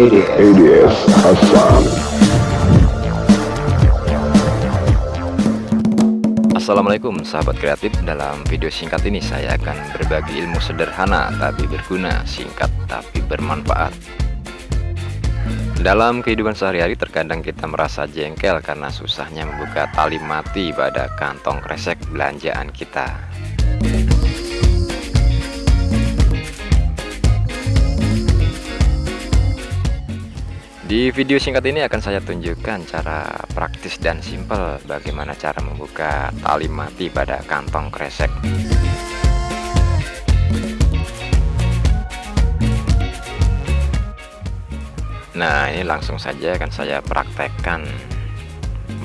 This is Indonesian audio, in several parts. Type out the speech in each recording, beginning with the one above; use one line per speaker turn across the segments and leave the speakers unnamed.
ADS.
Assalamualaikum sahabat kreatif. Dalam video singkat ini saya akan berbagi ilmu sederhana tapi berguna Singkat tapi bermanfaat. Dalam kehidupan sehari-hari terkadang kita merasa jengkel Karena susahnya membuka tali mati pada kantong kresek belanjaan kita Di video singkat ini akan saya tunjukkan cara praktis dan simpel bagaimana cara membuka tali mati pada kantong kresek. Nah, ini langsung saja akan saya praktekkan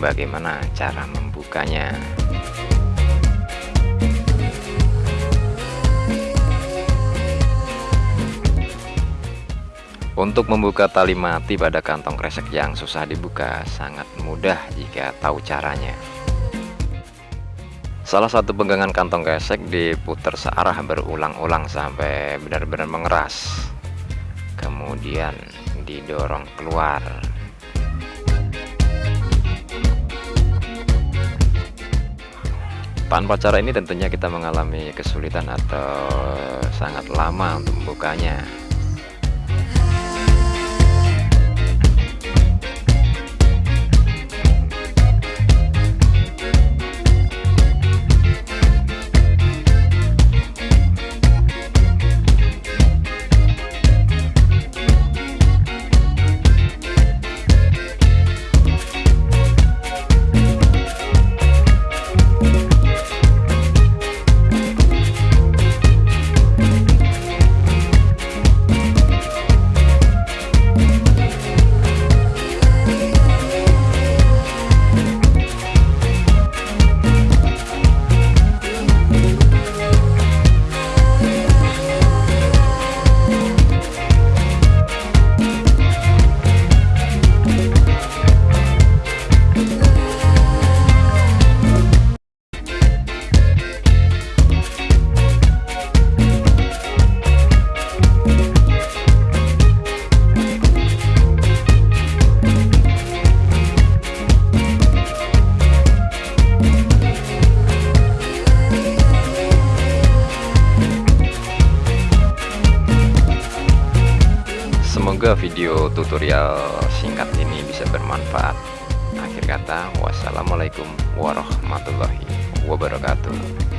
bagaimana cara membukanya. Untuk membuka tali mati pada kantong kresek yang susah dibuka sangat mudah jika tahu caranya. Salah satu pegangan kantong kresek diputar searah berulang-ulang sampai benar-benar mengeras. Kemudian didorong keluar. Tanpa cara ini tentunya kita mengalami kesulitan atau sangat lama untuk membukanya. Semoga video tutorial singkat ini bisa bermanfaat. Akhir kata, wassalamualaikum warahmatullahi wabarakatuh.